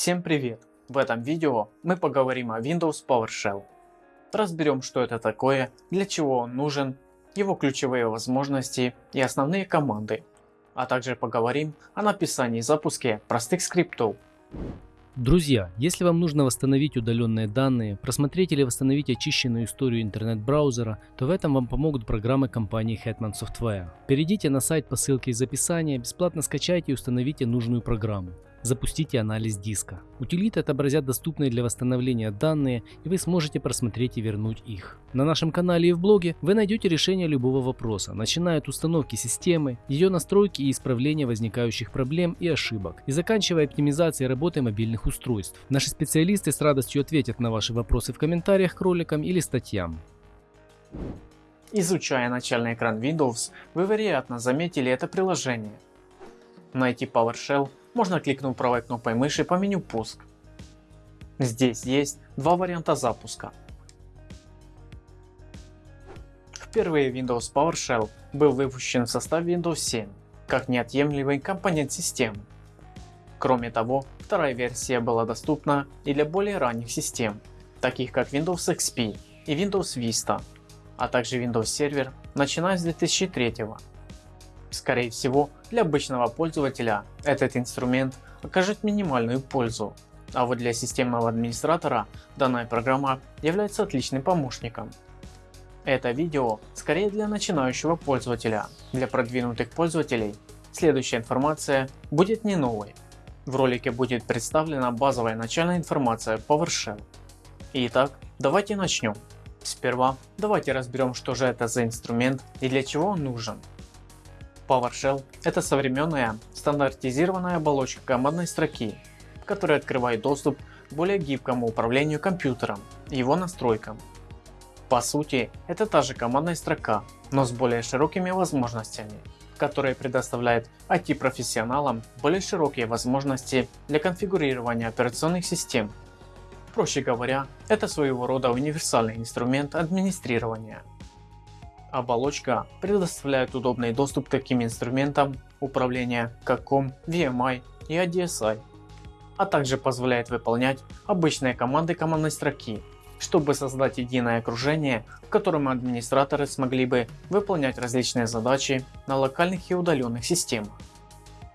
Всем привет! В этом видео мы поговорим о Windows PowerShell. Разберем что это такое, для чего он нужен, его ключевые возможности и основные команды. А также поговорим о написании и запуске простых скриптов. Друзья, если вам нужно восстановить удаленные данные, просмотреть или восстановить очищенную историю интернет-браузера, то в этом вам помогут программы компании Hetman Software. Перейдите на сайт по ссылке из описания, бесплатно скачайте и установите нужную программу. Запустите анализ диска. Утилиты отобразят доступные для восстановления данные и вы сможете просмотреть и вернуть их. На нашем канале и в блоге вы найдете решение любого вопроса, начиная от установки системы, ее настройки и исправления возникающих проблем и ошибок, и заканчивая оптимизацией работы мобильных устройств. Наши специалисты с радостью ответят на ваши вопросы в комментариях к роликам или статьям. Изучая начальный экран Windows, вы вероятно заметили это приложение. Найти PowerShell можно кликнув правой кнопкой мыши по меню пуск. Здесь есть два варианта запуска. Впервые Windows PowerShell был выпущен в составе Windows 7, как неотъемлемый компонент системы. Кроме того, вторая версия была доступна и для более ранних систем, таких как Windows XP и Windows Vista, а также Windows Server начиная с 2003 года. Скорее всего, для обычного пользователя этот инструмент окажет минимальную пользу, а вот для системного администратора данная программа является отличным помощником. Это видео скорее для начинающего пользователя, для продвинутых пользователей следующая информация будет не новой. В ролике будет представлена базовая начальная информация PowerShell. Итак, давайте начнем. Сперва давайте разберем что же это за инструмент и для чего он нужен. PowerShell – это современная стандартизированная оболочка командной строки, которая открывает доступ к более гибкому управлению компьютером и его настройкам. По сути, это та же командная строка, но с более широкими возможностями, которая предоставляет IT-профессионалам более широкие возможности для конфигурирования операционных систем. Проще говоря, это своего рода универсальный инструмент администрирования. Оболочка предоставляет удобный доступ к таким инструментам управления как COM, VMI и ADSI, а также позволяет выполнять обычные команды командной строки, чтобы создать единое окружение, в котором администраторы смогли бы выполнять различные задачи на локальных и удаленных системах.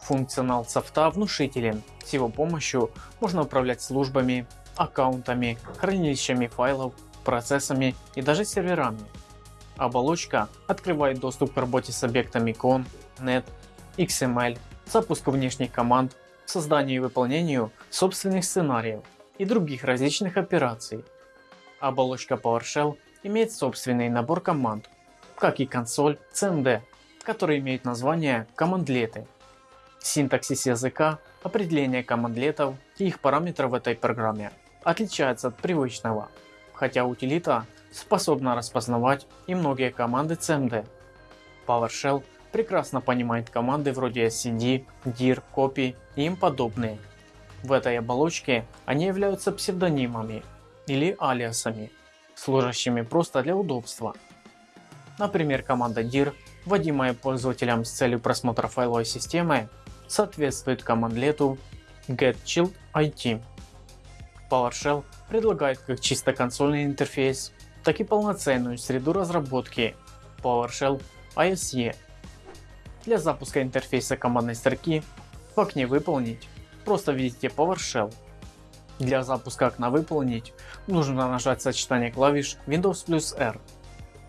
Функционал софта внушителен, с его помощью можно управлять службами, аккаунтами, хранилищами файлов, процессами и даже серверами. Оболочка открывает доступ к работе с объектами CON, NET, XML, запуску внешних команд, созданию и выполнению собственных сценариев и других различных операций. Оболочка PowerShell имеет собственный набор команд, как и консоль CMD, который имеет название командлеты. Синтаксис языка, определение командлетов и их параметров в этой программе отличается от привычного, хотя утилита способна распознавать и многие команды CMD. PowerShell прекрасно понимает команды вроде cd, dir, copy и им подобные. В этой оболочке они являются псевдонимами или алиасами, служащими просто для удобства. Например, команда dir, вводимая пользователем с целью просмотра файловой системы, соответствует командлету getChilledIT. PowerShell предлагает как чисто консольный интерфейс, так и полноценную среду разработки PowerShell ISE. Для запуска интерфейса командной строки в окне «Выполнить» просто введите PowerShell. Для запуска окна «Выполнить» нужно нажать сочетание клавиш Windows плюс R.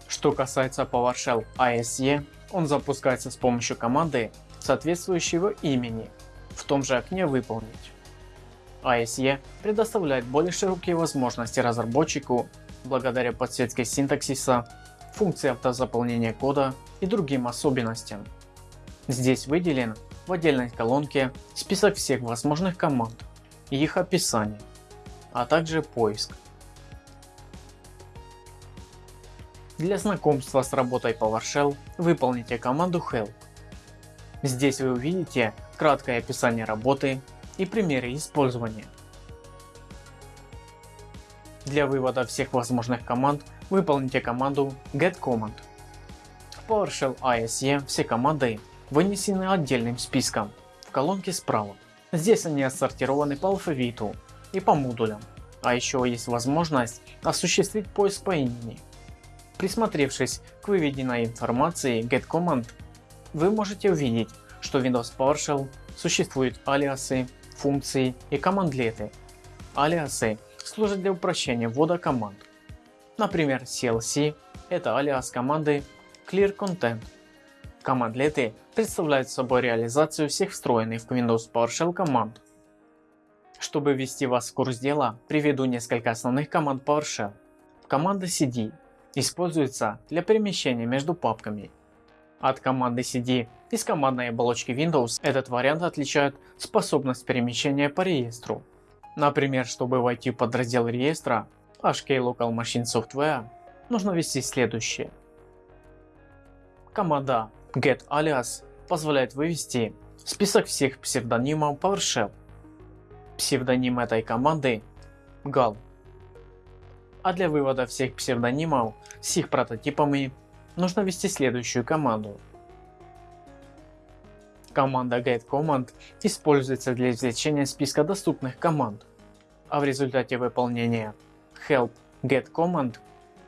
Что касается PowerShell ISE, он запускается с помощью команды соответствующего имени в том же окне «Выполнить». ISE предоставляет более широкие возможности разработчику благодаря подсветке синтаксиса, функции автозаполнения кода и другим особенностям. Здесь выделен в отдельной колонке список всех возможных команд и их описание, а также поиск. Для знакомства с работой PowerShell выполните команду help. Здесь вы увидите краткое описание работы и примеры использования. Для вывода всех возможных команд выполните команду getCommand. В PowerShell ISE все команды вынесены отдельным списком в колонке справа. Здесь они отсортированы по алфавиту и по модулям, а еще есть возможность осуществить поиск по имени. Присмотревшись к выведенной информации getCommand, вы можете увидеть, что в Windows PowerShell существуют алиасы, функции и командлеты. Алиасы служат для упрощения ввода команд. Например, CLC – это алиас команды Clear Content. Командлеты представляют собой реализацию всех встроенных в Windows PowerShell команд. Чтобы ввести вас в курс дела, приведу несколько основных команд PowerShell. Команда cd используется для перемещения между папками. От команды cd из командной оболочки Windows этот вариант отличает способность перемещения по реестру. Например, чтобы войти в подраздел реестра HK Local Machine Software, нужно ввести следующее. Команда getAlias позволяет вывести список всех псевдонимов PowerShell. Псевдоним этой команды GAL. А для вывода всех псевдонимов с их прототипами нужно ввести следующую команду. Команда getCommand используется для извлечения списка доступных команд, а в результате выполнения help getCommand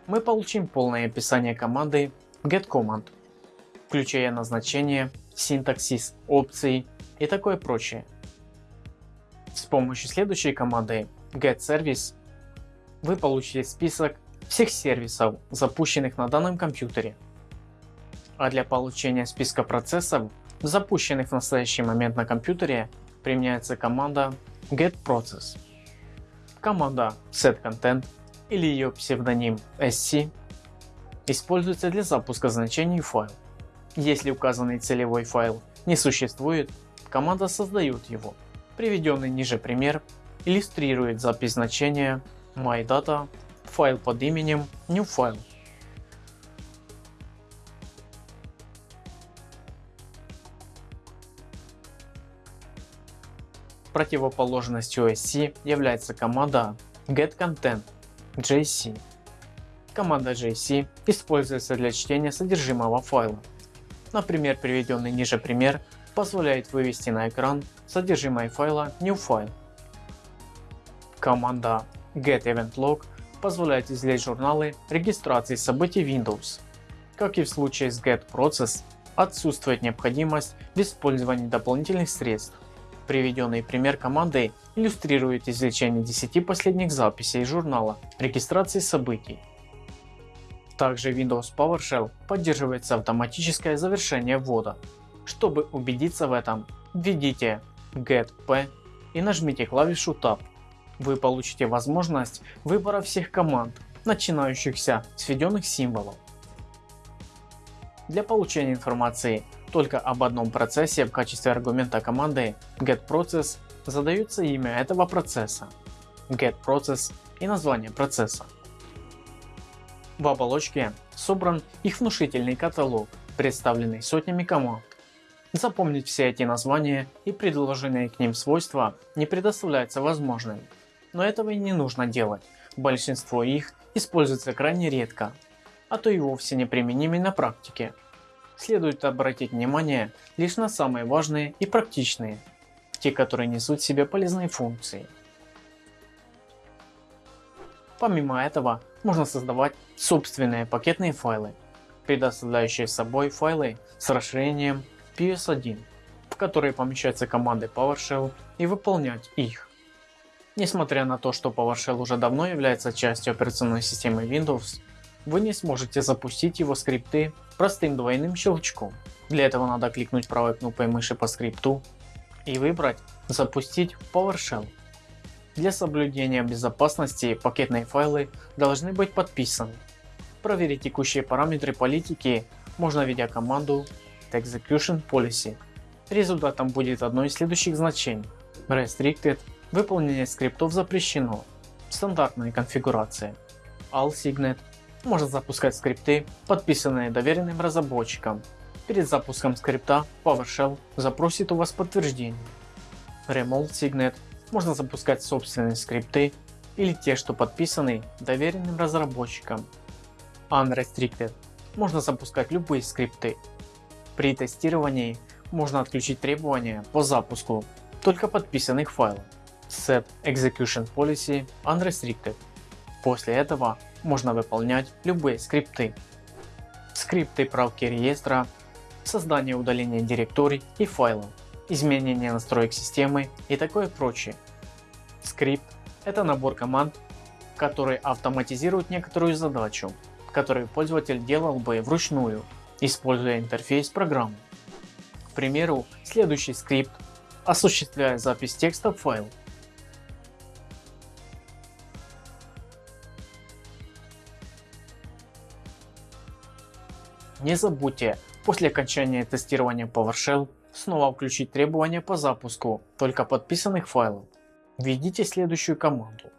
мы получим полное описание команды getCommand включая назначение, синтаксис, опции и такое прочее. С помощью следующей команды getService вы получите список всех сервисов, запущенных на данном компьютере. А для получения списка процессов, запущенных в настоящий момент на компьютере, применяется команда getProcess. Команда setContent или ее псевдоним sc используется для запуска значений файл. Если указанный целевой файл не существует, команда создает его. Приведенный ниже пример иллюстрирует запись значения MyData файл под именем NewFile. Противоположностью SC является команда getContent.jc. Команда JC используется для чтения содержимого файла. Например, приведенный ниже пример позволяет вывести на экран содержимое файла NewFile. Команда getEventLog позволяет извлечь журналы регистрации событий Windows. Как и в случае с getProcess, отсутствует необходимость в использовании дополнительных средств. Приведенный пример команды иллюстрирует извлечение 10 последних записей журнала регистрации событий. Также Windows PowerShell поддерживается автоматическое завершение ввода. Чтобы убедиться в этом, введите get-p и нажмите клавишу Tab. Вы получите возможность выбора всех команд, начинающихся с введенных символов. Для получения информации только об одном процессе в качестве аргумента команды getProcess задается имя этого процесса, getProcess и название процесса. В оболочке собран их внушительный каталог, представленный сотнями команд. Запомнить все эти названия и предложенные к ним свойства не предоставляется возможным. Но этого и не нужно делать, большинство их используется крайне редко, а то и вовсе неприменимы на практике. Следует обратить внимание лишь на самые важные и практичные, те которые несут в себе полезные функции. Помимо этого, можно создавать собственные пакетные файлы, предоставляющие собой файлы с расширением PS1, в которые помещаются команды PowerShell и выполнять их. Несмотря на то, что PowerShell уже давно является частью операционной системы Windows, вы не сможете запустить его скрипты простым двойным щелчком. Для этого надо кликнуть правой кнопкой мыши по скрипту и выбрать «Запустить PowerShell». Для соблюдения безопасности пакетные файлы должны быть подписаны. Проверить текущие параметры политики можно введя команду execution policy. Результатом будет одно из следующих значений. Restricted – выполнение скриптов запрещено. Стандартная конфигурация. AllSignet – может запускать скрипты, подписанные доверенным разработчиком. Перед запуском скрипта PowerShell запросит у вас подтверждение. Remote Signet можно запускать собственные скрипты или те, что подписаны доверенным разработчиком. Unrestricted. Можно запускать любые скрипты. При тестировании можно отключить требования по запуску только подписанных файлов. Set Execution Policy Unrestricted. После этого можно выполнять любые скрипты. Скрипты правки реестра, создание и удаление директорий и файлов, изменение настроек системы и такое прочее. Скрипт – это набор команд, который автоматизирует некоторую задачу, которую пользователь делал бы вручную, используя интерфейс программы. К примеру, следующий скрипт осуществляет запись текста в файл. Не забудьте после окончания тестирования PowerShell снова включить требования по запуску только подписанных файлов. Введите следующую команду.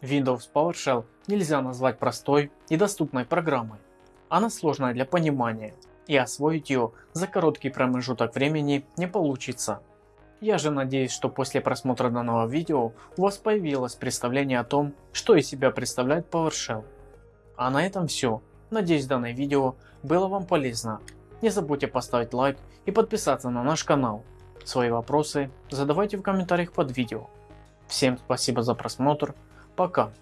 Windows PowerShell нельзя назвать простой и доступной программой. Она сложная для понимания и освоить ее за короткий промежуток времени не получится. Я же надеюсь, что после просмотра данного видео у вас появилось представление о том, что из себя представляет PowerShell. А на этом все. Надеюсь данное видео было вам полезно. Не забудьте поставить лайк и подписаться на наш канал. Свои вопросы задавайте в комментариях под видео. Всем спасибо за просмотр. Пока.